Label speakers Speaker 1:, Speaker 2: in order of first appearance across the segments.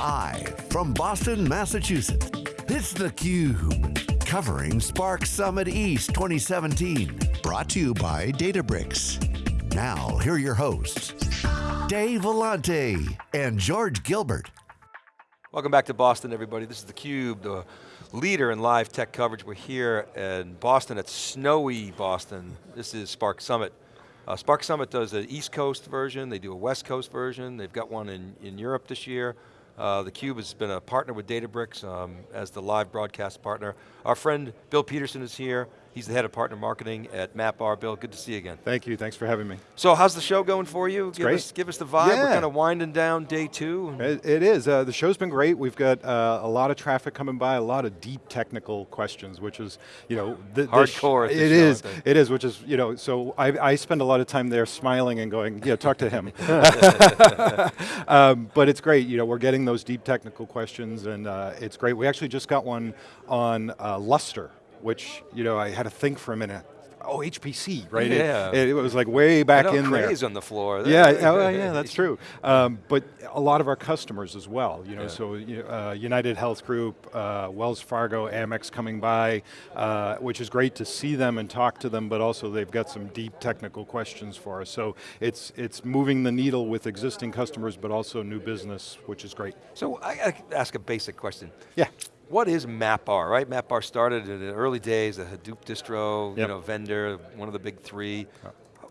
Speaker 1: Live from Boston, Massachusetts, it's theCUBE. Covering Spark Summit East 2017. Brought to you by Databricks. Now, here are your hosts, Dave Vellante and George Gilbert.
Speaker 2: Welcome back to Boston, everybody. This is theCUBE, the leader in live tech coverage. We're here in Boston at snowy Boston. This is Spark Summit. Uh, Spark Summit does an East Coast version, they do a West Coast version, they've got one in, in Europe this year. Uh, theCUBE has been a partner with Databricks um, as the live broadcast partner. Our friend Bill Peterson is here. He's the head of partner marketing at MapR. Bill, good to see you again.
Speaker 3: Thank you, thanks for having me.
Speaker 2: So how's the show going for you?
Speaker 3: It's
Speaker 2: give
Speaker 3: great.
Speaker 2: Us, give us the vibe,
Speaker 3: yeah.
Speaker 2: we're kind of winding down day two.
Speaker 3: It, it is, uh, the show's been great. We've got uh, a lot of traffic coming by, a lot of deep technical questions, which is, you know, the,
Speaker 2: Hardcore
Speaker 3: the
Speaker 2: It
Speaker 3: is, it is, which is, you know, so I, I spend a lot of time there smiling and going, yeah, talk to him. um, but it's great, you know, we're getting those deep technical questions and uh, it's great. We actually just got one on uh, Lustre, which, you know, I had to think for a minute. Oh, HPC, right?
Speaker 2: Yeah.
Speaker 3: It, it was like way back
Speaker 2: I
Speaker 3: in there.
Speaker 2: Crays on the floor.
Speaker 3: Yeah, oh, yeah, that's true. Um, but a lot of our customers as well, you know,
Speaker 2: Yeah.
Speaker 3: so uh, United Health Group, uh, Wells Fargo, Amex coming by, uh, which is great to see them and talk to them, but also they've got some deep technical questions for us. So it's, it's moving the needle with existing customers, but also new business, which is great.
Speaker 2: So I to ask a basic question.
Speaker 3: Yeah.
Speaker 2: What is MapR, right? MapR started in the early days, a Hadoop distro, you know, vendor, one of the big three.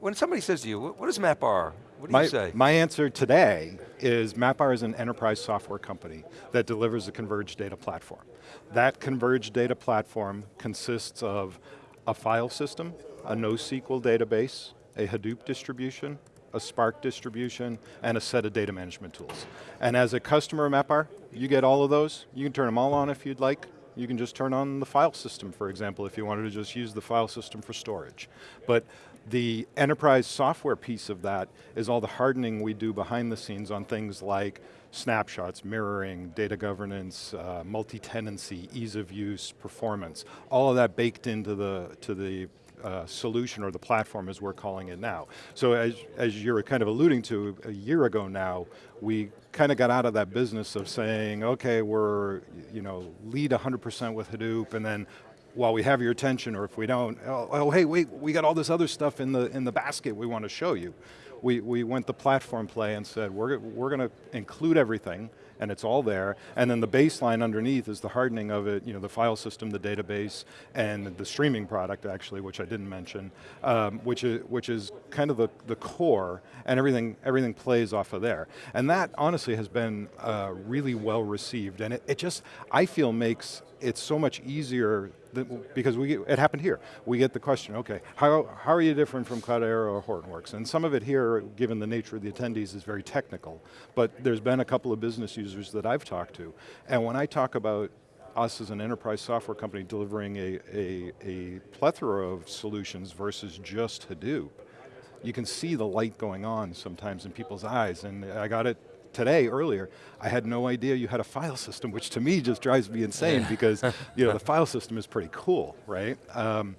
Speaker 2: When somebody says to you, "What- what is MapR? What do
Speaker 3: My,
Speaker 2: you say?
Speaker 3: my answer today is MapR is an enterprise software company that delivers a converged data platform. That converged data platform consists of a file system, a NoSQL database, a Hadoop distribution, a Spark distribution, and a set of data management tools. And as a customer of MapR, you get all of those. You can turn them all on if you'd like. You can just turn on the file system, for example, if you wanted to just use the file system for storage. But the enterprise software piece of that is all the hardening we do behind the scenes on things like snapshots, mirroring, data governance, uh, multi-tenancy, ease of use, performance. All of that baked into the, to the uh, solution or the platform as we're calling it now. So as, as you're kind of alluding to, a year ago now, we kind of got out of that business of saying, okay, we're, you know, lead 100% with Hadoop and then while we have your attention or if we don't, oh, oh, hey, wait, we got all this other stuff in the, in the basket we want to show you. We, we went the platform play and said, we're, we're going to include everything and it's all there. And then the baseline underneath is the hardening of it, you know, the file system, the database, and the streaming product actually, which I didn't mention, um, which, is, which is kind of the, the core, and everything, everything plays off of there. And that honestly has been uh, really well received, and it, it just, I feel makes it so much easier than, because we, it happened here. We get the question, okay, how, how are you different from Cloudera or Hortonworks? And some of it here, given the nature of the attendees, is very technical, but there's been a couple of business users that I've talked to, and when I talk about us as an enterprise software company delivering a, a, a plethora of solutions versus just Hadoop, you can see the light going on sometimes in people's eyes, and I got it today, earlier, I had no idea you had a file system, which to me just drives me insane because you know, the file system is pretty cool, right? Um,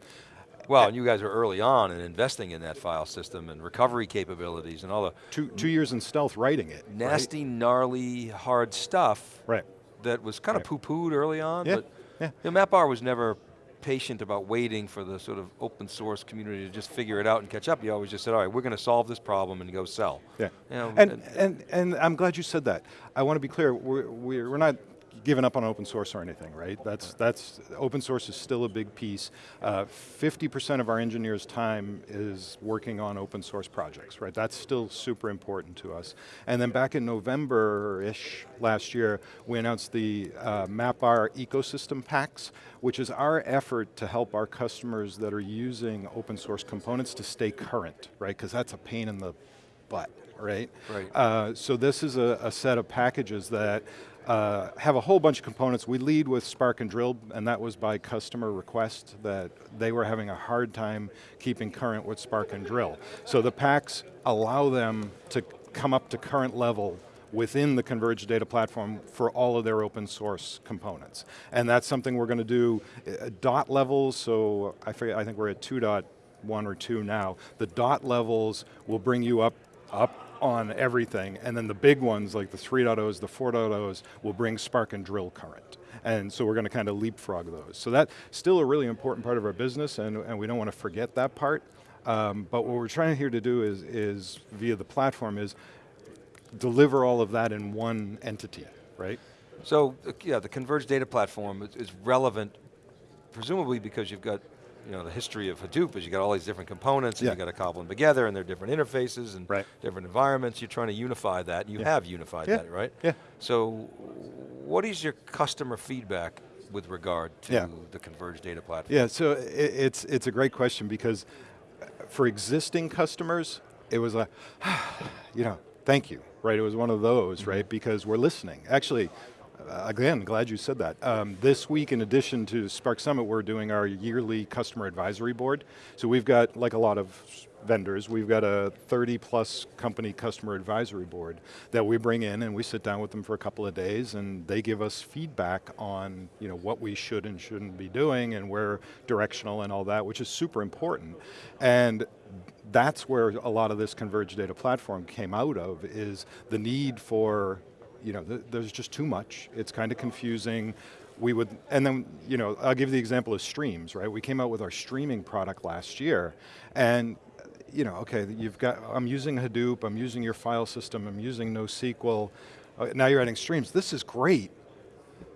Speaker 2: well, and you guys are early on in investing in that file system and recovery capabilities and all the
Speaker 3: two, two years in stealth writing it.
Speaker 2: nasty, gnarly, hard stuff
Speaker 3: Right.
Speaker 2: that was kind of
Speaker 3: Right.
Speaker 2: poo-pooed early on,
Speaker 3: Yeah,
Speaker 2: but
Speaker 3: yeah.
Speaker 2: you know, MapR was never patient about waiting for the sort of open source community to just figure it out and catch up. You always just said, all right, we're going to solve this problem and go sell.
Speaker 3: Yeah,
Speaker 2: You know,
Speaker 3: and,
Speaker 2: and-
Speaker 3: and, and I'm glad you said that. I want to be clear, we're, we're we're not giving up on open source or anything, right? That's, that's, open source is still a big piece. 50% of our engineers' time is working on open source projects, right? That's still super important to us. And then back in November-ish last year, we announced the uh, MapR ecosystem packs, which is our effort to help our customers that are using open source components to stay current, right? Because that's a pain in the butt, right?
Speaker 2: Right.
Speaker 3: Uh, so this is a, a set of packages that uh, have a whole bunch of components. We lead with Spark and Drill, and that was by customer request that they were having a hard time keeping current with Spark and Drill. So the packs allow them to come up to current level within the converged data platform for all of their open source components. And that's something we're going to do at dot levels, so I, forget, I think we're at 2.1 or 2 now. The dot levels will bring you up, up on everything, and then the big ones like the 3.0s, the 4.0s will bring Spark and drill current. And so we're going to kind of leapfrog those. So that's still a really important part of our business and, and we don't want to forget that part. Um, but what we're trying here to do is, is, via the platform, is deliver all of that in one entity, right?
Speaker 2: So, yeah, the converged data platform is relevant, presumably because you've got you know, the history of Hadoop is you got all these different components and
Speaker 3: yeah.
Speaker 2: you got to cobble them together and they're different interfaces and
Speaker 3: right.
Speaker 2: different environments. You're trying to unify that, you
Speaker 3: yeah.
Speaker 2: have unified
Speaker 3: yeah.
Speaker 2: that, right?
Speaker 3: Yeah.
Speaker 2: So, what is your customer feedback with regard to the converged data platform?
Speaker 3: Yeah, so it, it's, it's a great question because for existing customers, it was a, you know, thank you, right? It was one of those, mm -hmm. right? Because we're listening. Actually, again, glad you said that. Um, this week, in addition to Spark Summit, we're doing our yearly customer advisory board. So we've got, like a lot of vendors, we've got a 30 plus company customer advisory board that we bring in and we sit down with them for a couple of days and they give us feedback on you know, what we should and shouldn't be doing and where directional and all that, which is super important. And that's where a lot of this converged data platform came out of, is the need for you know, th there's just too much. It's kind of confusing. We would, and then, you know, I'll give the example of streams, right? We came out with our streaming product last year, and you know, okay, you've got, I'm using Hadoop, I'm using your file system, I'm using NoSQL, uh, now you're adding streams. This is great,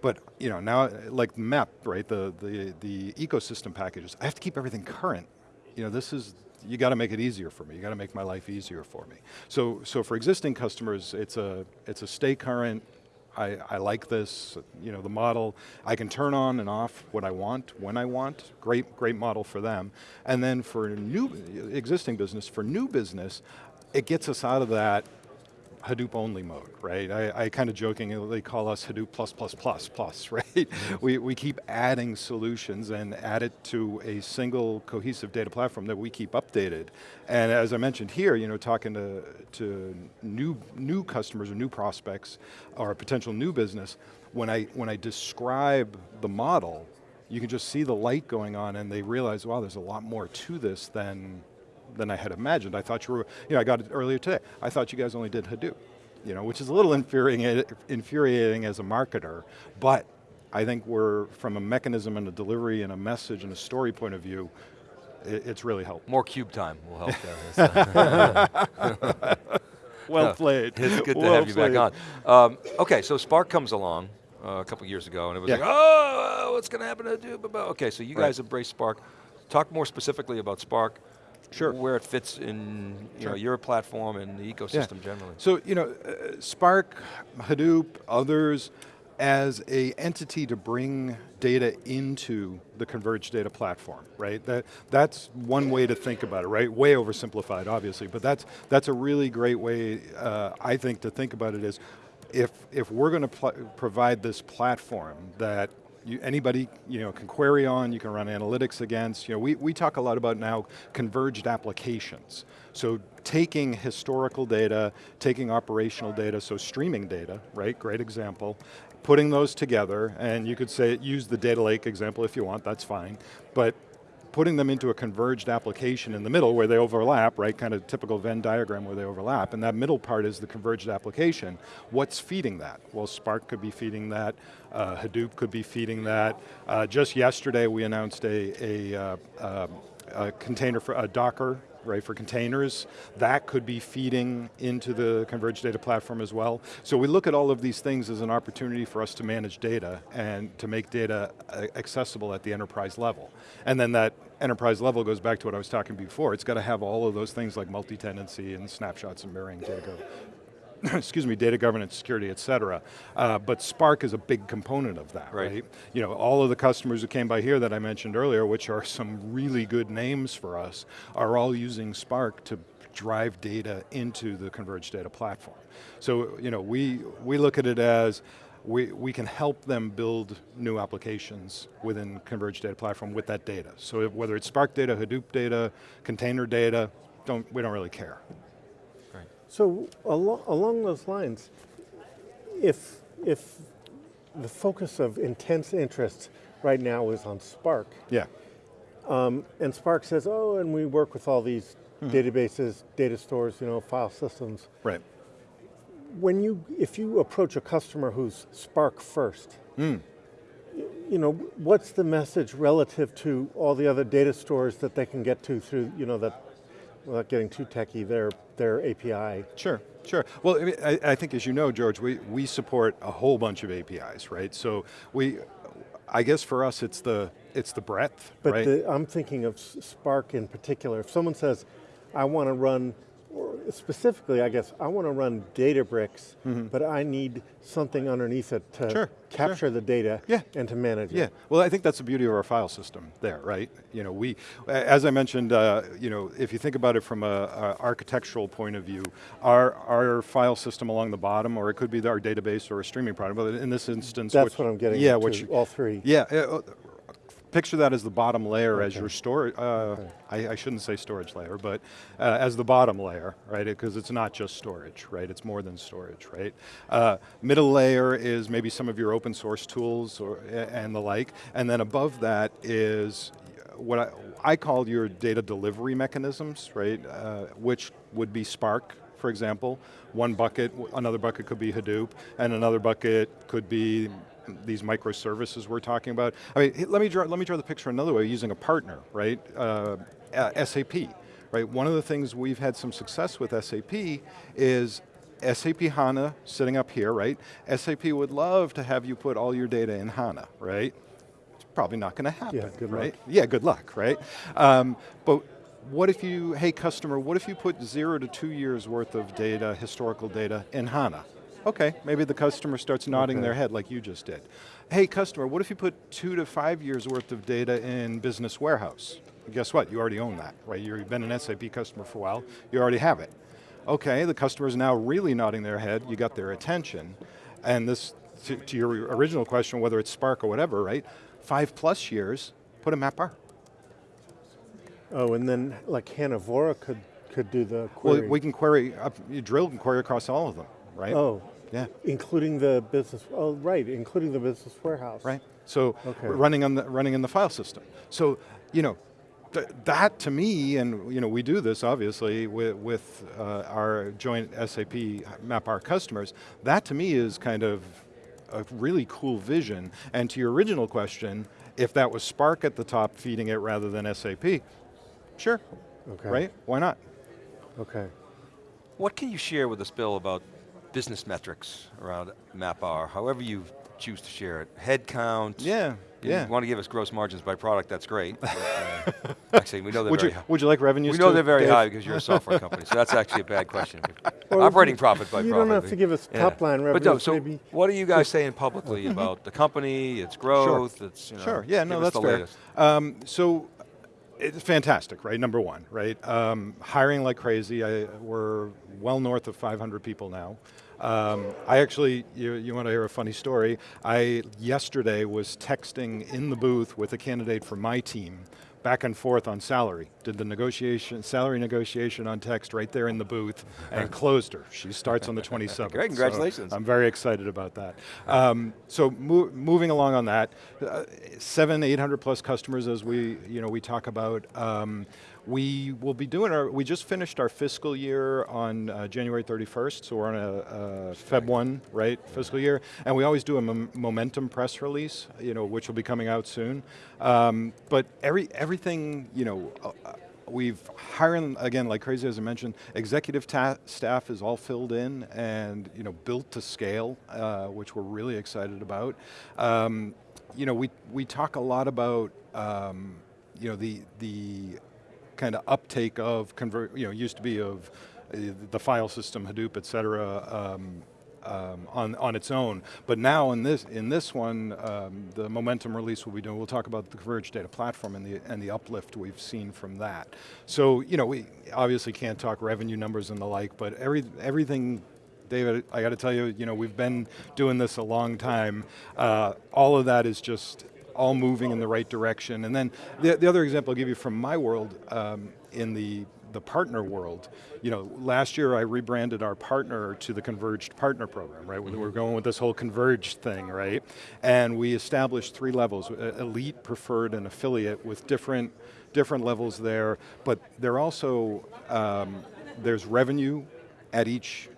Speaker 3: but you know, now, like MEP, right, the, the, the ecosystem packages, I have to keep everything current. You know, this is, you got to make it easier for me. You got to make my life easier for me. So, so for existing customers, it's a, it's a stay current, I, I, like this, you know, the model. I can turn on and off what I want, when I want. Great, great model for them. And then for new, existing business, for new business, it gets us out of that Hadoop only mode, right? I, I kind of jokingly they call us Hadoop plus plus plus plus, right? We, we keep adding solutions and add it to a single cohesive data platform that we keep updated. And as I mentioned here, you know, talking to, to new, new customers or new prospects or potential new business, when I, when I describe the model, you can just see the light going on and they realize, wow, there's a lot more to this than than I had imagined. I thought you were, you know, I got it earlier today. I thought you guys only did Hadoop, you know, which is a little infuriating, infuriating as a marketer, but I think we're, from a mechanism and a delivery and a message and a story point of view, it, it's really helped.
Speaker 2: More cube time will help
Speaker 3: there. well no, played.
Speaker 2: It's good
Speaker 3: well
Speaker 2: to have you
Speaker 3: played.
Speaker 2: back on. Um, okay, so Spark comes along uh, a couple years ago and it was
Speaker 3: yeah.
Speaker 2: like, oh, what's going to happen to Hadoop? Okay, so you
Speaker 3: right.
Speaker 2: guys embrace Spark. Talk more specifically about Spark
Speaker 3: sure.
Speaker 2: where it fits in you sure. know, your platform and the ecosystem
Speaker 3: yeah.
Speaker 2: generally.
Speaker 3: So, you know, uh, Spark, Hadoop, others, as a entity to bring data into the converged data platform, right? That, that's one way to think about it, right? Way oversimplified, obviously, but that's, that's a really great way, uh, I think, to think about it is, if, if we're going to provide this platform that you, anybody you know, can query on, you can run analytics against. You know, we, we talk a lot about now converged applications. So taking historical data, taking operational data, so streaming data, right, great example, putting those together, and you could say, use the data lake example if you want, that's fine, but putting them into a converged application in the middle where they overlap, right, kind of typical Venn diagram where they overlap, and that middle part is the converged application. What's feeding that? Well, Spark could be feeding that, uh, Hadoop could be feeding that. Uh, just yesterday we announced a, a, uh, um, a container for a Docker right, for containers. That could be feeding into the converged data platform as well. So we look at all of these things as an opportunity for us to manage data and to make data uh, accessible at the enterprise level. And then that enterprise level goes back to what I was talking before. It's got to have all of those things like multi-tenancy and snapshots and mirroring data excuse me, data governance, security, et cetera. Uh, but Spark is a big component of that, right. right. You know, all of the customers who came by here that I mentioned earlier, which are some really good names for us, are all using Spark to drive data into the converged data platform. So, you know, we, we look at it as, we, we can help them build new applications within converged data platform with that data. So whether it's Spark data, Hadoop data, container data, don't, we don't really care.
Speaker 4: So al along those lines, if, if the focus of intense interest right now is on Spark,
Speaker 3: yeah.
Speaker 4: Um, and Spark says, oh, and we work with all these databases, data stores, you know, file systems.
Speaker 3: Right.
Speaker 4: When you, if you approach a customer who's Spark first,
Speaker 3: Hmm.
Speaker 4: you know, what's the message relative to all the other data stores that they can get to through, you know, that, without getting too techy, their, their API?
Speaker 3: Sure, sure. Well, I, mean, I, I think as you know, George, we, we support a whole bunch of APIs, right? So we, I guess for us it's the, it's the breadth,
Speaker 4: But
Speaker 3: right?
Speaker 4: the, I'm thinking of Spark in particular. If someone says, I want to run, specifically, I guess, I want to run Databricks, but I need something underneath it to.
Speaker 3: Sure,
Speaker 4: capture the data
Speaker 3: Yeah.
Speaker 4: and to manage
Speaker 3: Yeah,
Speaker 4: it.
Speaker 3: well I think that's the beauty of our file system there, right? You know, we, as I mentioned, uh, you know, if you think about it from a, a architectural point of view, our, our file system along the bottom, or it could be our database or a streaming product, but in this instance,
Speaker 4: That's
Speaker 3: which-
Speaker 4: what I'm getting
Speaker 3: yeah, which,
Speaker 4: all three.
Speaker 3: Yeah, uh, picture that as the bottom layer as your storage, uh, I, I shouldn't say storage layer, but uh, as the bottom layer, right? Because it's not just storage, right? It's more than storage, right? Uh, middle layer is maybe some of your open source tools or, and the like, and then above that is what I, I call your data delivery mechanisms, right? Uh, which would be Spark, for example. One bucket, another bucket could be Hadoop, and another bucket could be these microservices we're talking about. I mean, let me draw, let me draw the picture another way using a partner, right? Uh, uh, SAP, right? One of the things we've had some success with SAP is SAP HANA sitting up here, right? SAP would love to have you put all your data in HANA, right? It's probably not going to happen,
Speaker 4: Yeah, good luck.
Speaker 3: right? Yeah, good luck, right? Um, but what if you, hey customer, what if you put zero to two years worth of data, historical data, in HANA? Okay, maybe the customer starts nodding
Speaker 4: Okay.
Speaker 3: their head like you just did. Hey customer, what if you put two to five years worth of data in Business Warehouse? Guess what, you already own that, right? You've been an SAP customer for a while, you already have it. Okay, the customer is now really nodding their head, you got their attention, and this, to, to your original question, whether it's Spark or whatever, right? Five plus years, put a MapR.
Speaker 4: Oh, and then like HANA Vora could, could do the
Speaker 3: Well, we can query, up, you drill and query across all of them, right?
Speaker 4: oh,
Speaker 3: Yeah,
Speaker 4: including the business, oh, right, including the business warehouse.
Speaker 3: right? So
Speaker 4: Okay.
Speaker 3: running on the running in the file system. So you know, th that to me, and you know, we do this obviously with, with uh, our joint SAP MapR customers. That to me is kind of a really cool vision. And to your original question, if that was Spark at the top feeding it rather than SAP, sure,
Speaker 4: Okay.
Speaker 3: right? Why not?
Speaker 4: Okay.
Speaker 2: What can you share with us, Bill, about business metrics around MapR, however you choose to share it? Headcount.
Speaker 3: Yeah, yeah.
Speaker 2: you want to give us gross margins by product, that's great. but, uh, actually, we know they're
Speaker 3: Would
Speaker 2: very
Speaker 3: you,
Speaker 2: high.
Speaker 3: would you like revenues
Speaker 2: We know
Speaker 3: too,
Speaker 2: they're very
Speaker 3: Dave?
Speaker 2: high because you're a software company, so that's actually a bad question. Operating profit by
Speaker 4: you
Speaker 2: profit.
Speaker 4: don't have to give us top line
Speaker 2: But no, so
Speaker 4: maybe
Speaker 2: what are you guys saying publicly about the company, its growth, its, you know,
Speaker 3: Sure, yeah, no, that's
Speaker 2: the
Speaker 3: fair. Um, so, it's fantastic, right, number one, right? Um, hiring like crazy, I, we're well north of 500 people now. Um, I actually, you, you want to hear a funny story? I, yesterday, was texting in the booth with a candidate from my team, back and forth on salary. Did the negotiation, salary negotiation on text right there in the booth, and closed her. She starts on the 27th.
Speaker 2: Great,
Speaker 3: so
Speaker 2: congratulations.
Speaker 3: I'm very excited about that. Um, so mo moving along on that, uh, seven, 800 plus customers as we, you know, we talk about. Um, we will be doing our, we just finished our fiscal year on uh, January 31st, so we're on a, a Feb 1, right, fiscal year, and we always do a momentum press release, you know, which will be coming out soon. Um, but every, everything, you know, uh, We've hiring again, like crazy as I mentioned, executive staff is all filled in and you know built to scale, uh, which we're really excited about. Um, you know, we we talk a lot about um, you know the the kind of uptake of convert. You know, used to be of uh, the file system, Hadoop, et cetera. Um, um, on, on its own. But now in this, in this one, um, the momentum release we'll be doing, we'll talk about the Converged Data Platform and the, and the uplift we've seen from that. So, you know, we obviously can't talk revenue numbers and the like, but every, everything David, I got to tell you, you know, we've been doing this a long time. Uh, all of that is just all moving in the right direction. And then the, the other example I'll give you from my world um, in the the partner world, you know, last year I rebranded our partner to the Converged Partner Program, right? Mm -hmm. We're going with this whole converged thing, right? And we established three levels, elite, preferred, and affiliate with different, different levels there, but they're also, um, there's revenue at each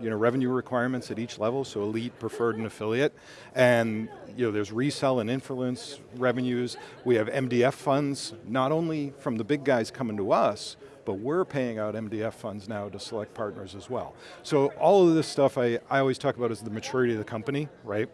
Speaker 3: you know, revenue requirements at each level, so elite, preferred, and affiliate. And you know, there's resell and influence revenues. We have MDF funds, not only from the big guys coming to us, but we're paying out MDF funds now to select partners as well. So all of this stuff I, I always talk about is the maturity of the company, right?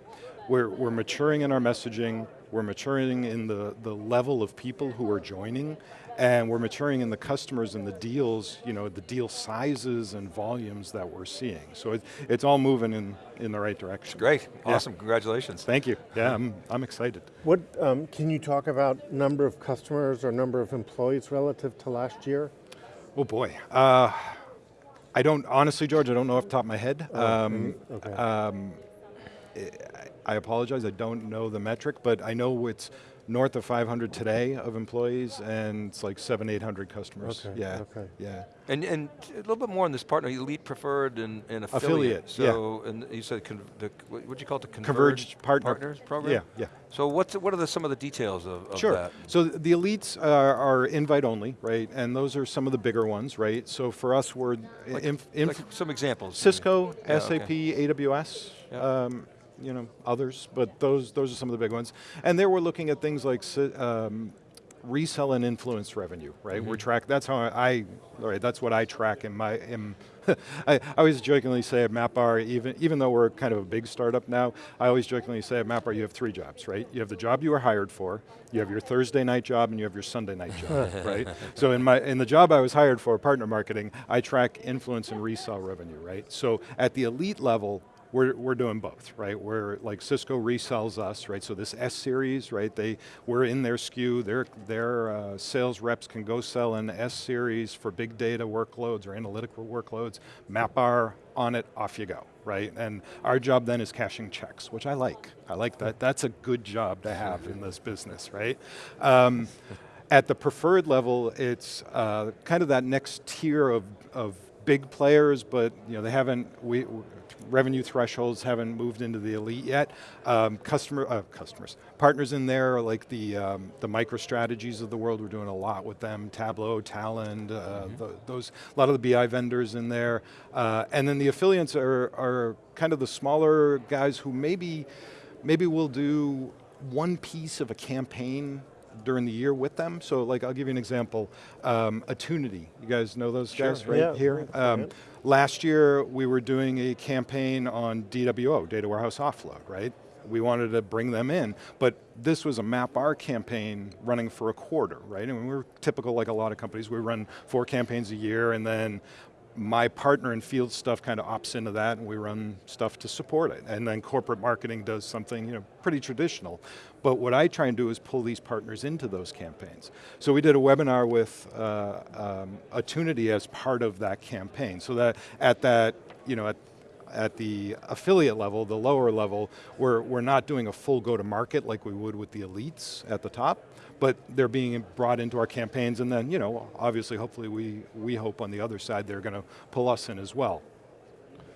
Speaker 3: We're, we're maturing in our messaging, we're maturing in the, the level of people who are joining, and we're maturing in the customers and the deals, you know, the deal sizes and volumes that we're seeing. So it, it's all moving in, in the right direction.
Speaker 2: Great, awesome, yeah. congratulations.
Speaker 3: Thank you, yeah, I'm, I'm excited.
Speaker 4: What, um, can you talk about number of customers or number of employees relative to last year?
Speaker 3: Oh boy. Uh, I don't, honestly, George, I don't know off the top of my head.
Speaker 4: Oh, um, okay. Um,
Speaker 3: I apologize, I don't know the metric, but I know it's north of 500 today of employees and it's like seven, 800 customers.
Speaker 4: Okay,
Speaker 3: yeah,
Speaker 4: okay.
Speaker 3: yeah.
Speaker 2: And, and a little bit more on this partner, elite preferred and, and affiliate.
Speaker 3: affiliate.
Speaker 2: So,
Speaker 3: yeah.
Speaker 2: and you said, the, what you call it, the
Speaker 3: converged, converged partner.
Speaker 2: partners program?
Speaker 3: Yeah, yeah.
Speaker 2: So what's, what are the, some of the details of, of
Speaker 3: sure.
Speaker 2: that?
Speaker 3: So the elites are, are, invite only, right? And those are some of the bigger ones, right? So for us, we're,
Speaker 2: like, inf, like some examples.
Speaker 3: Cisco, yeah, SAP, okay. AWS, yeah. um, you know, others, but those, those are some of the big ones. And there we're looking at things like um, resell and influence revenue, right? Mm -hmm. We're mm-hmm. track, that's how I, right, that's what I track in my, in, I, I, always jokingly say at MapR, even, even though we're kind of a big startup now, I always jokingly say at MapR you have three jobs, right? You have the job you were hired for, you have your Thursday night job, and you have your Sunday night job, right? So in, my, in the job I was hired for, partner marketing, I track influence and resell revenue, right? So at the elite level, we're, we're doing both, right? We're like Cisco resells us, right? So this S series, right? They, we're in their SKU, their, their uh, sales reps can go sell an S series for big data workloads or analytical workloads, MapR on it, off you go, right? And our job then is cashing checks, which I like. I like that, that's a good job to have in this business, right? Um, at the preferred level, it's uh, kind of that next tier of, of big players, but you know, they haven't, we, revenue thresholds haven't moved into the elite yet. Um, customer, uh, customers, partners in there like the, um, the MicroStrategies of the world, we're doing a lot with them, Tableau, Talend, uh, mm -hmm. the, those, a lot of the BI vendors in there. Uh, and then the affiliates are, are kind of the smaller guys who maybe, maybe will do one piece of a campaign during the year with them. So like, I'll give you an example. Um, Attunity, you guys know those
Speaker 4: sure.
Speaker 3: guys right
Speaker 4: yeah.
Speaker 3: here? Um, last year, we were doing a campaign on DWO, Data Warehouse Offload, right? We wanted to bring them in, but this was a MapR campaign running for a quarter, right? And we were typical like a lot of companies, we run four campaigns a year and then my partner in field stuff kind of opts into that and we run stuff to support it. And then corporate marketing does something you know, pretty traditional. But what I try and do is pull these partners into those campaigns. So we did a webinar with uh, um, Attunity as part of that campaign. So that at that, you know, at, at the affiliate level, the lower level, we're, we're not doing a full go-to-market like we would with the elites at the top, but they're being brought into our campaigns and then, you know, obviously, hopefully we, we hope on the other side they're going to pull us in as well.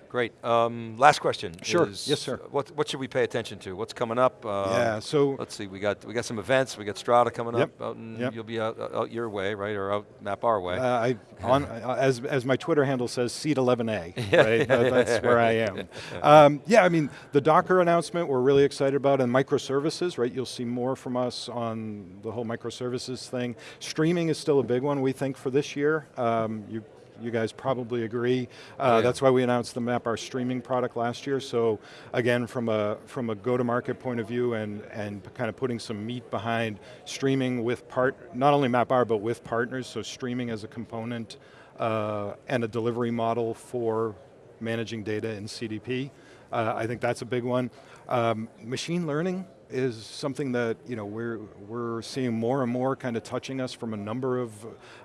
Speaker 2: Great. Um, last question.
Speaker 3: Sure.
Speaker 2: Is,
Speaker 3: yes, sir.
Speaker 2: What What should we pay attention to? What's coming up?
Speaker 3: Uh, yeah. So
Speaker 2: let's see. We got we got some events. We got Strata coming
Speaker 3: yep,
Speaker 2: up.
Speaker 3: Yep.
Speaker 2: You'll be out, out your way, right, or out MapR way.
Speaker 3: Uh, I on uh, as as my Twitter handle says, seat 11A. right. that's where I am. Um, yeah. I mean, the Docker announcement we're really excited about, and microservices. Right. You'll see more from us on the whole microservices thing. Streaming is still a big one we think for this year. Um, you you guys probably agree. Uh, yeah. That's why we announced the MapR streaming product last year. So again, from a from a go-to-market point of view and, and kind of putting some meat behind streaming with part, not only MapR, but with partners, so streaming as a component uh, and a delivery model for managing data in CDP. Uh, I think that's a big one. Um, machine learning, is something that you know we're we're seeing more and more kind of touching us from a number of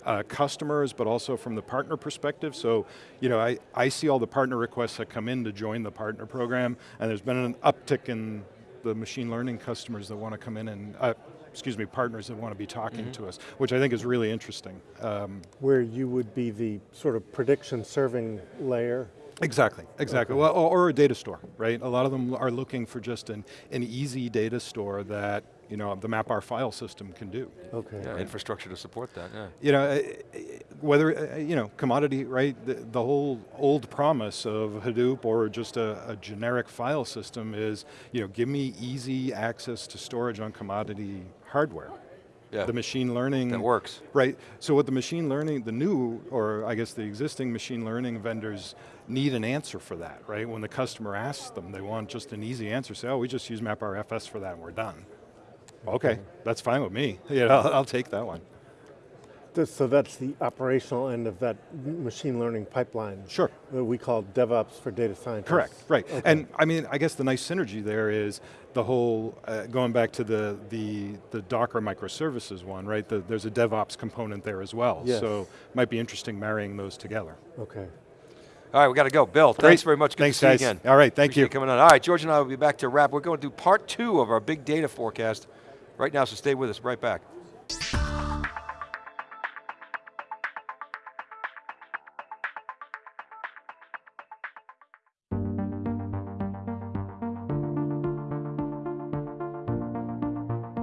Speaker 3: uh, customers, but also from the partner perspective. So, you know, I I see all the partner requests that come in to join the partner program, and there's been an uptick in the machine learning customers that want to come in and uh, excuse me, partners that want to be talking
Speaker 2: Mm-hmm.
Speaker 3: to us, which I think is really interesting. Um,
Speaker 4: Where you would be the sort of prediction serving layer.
Speaker 3: Exactly, exactly. Well, or, or a data store, right? A lot of them are looking for just an, an easy data store that you know the MapR file system can do.
Speaker 4: Okay.
Speaker 2: Yeah, infrastructure to support that, yeah.
Speaker 3: You know, whether, you know, commodity, right? The, the whole old promise of Hadoop or just a, a generic file system is, you know, give me easy access to storage on commodity hardware.
Speaker 2: Yeah.
Speaker 3: The machine learning.
Speaker 2: That works.
Speaker 3: Right, so what the machine learning, the new, or I guess the existing machine learning vendors need an answer for that, right? When the customer asks them, they want just an easy answer, say, oh, we just use MapRFS for that and we're done. Okay, that's fine with me. Yeah, I'll, I'll take that one.
Speaker 4: Th- So that's the operational end of that machine learning pipeline.
Speaker 3: Sure.
Speaker 4: That we call DevOps for data scientists.
Speaker 3: Correct, right. And I mean, I guess the nice synergy there is the whole, uh, going back to the, the, the Docker microservices one, right? The, there's a DevOps component there as well.
Speaker 4: Yes.
Speaker 3: So might be interesting marrying those together.
Speaker 4: Okay.
Speaker 2: All right, we got to go. Bill,
Speaker 3: Great.
Speaker 2: thanks very much. Good
Speaker 3: Thanks,
Speaker 2: to see you
Speaker 3: guys.
Speaker 2: again.
Speaker 3: All right, thank
Speaker 2: Appreciate
Speaker 3: you.
Speaker 2: coming on. All right, George and I will be back to wrap. We're going to do part two of our big data forecast right now, so stay with us. Right back.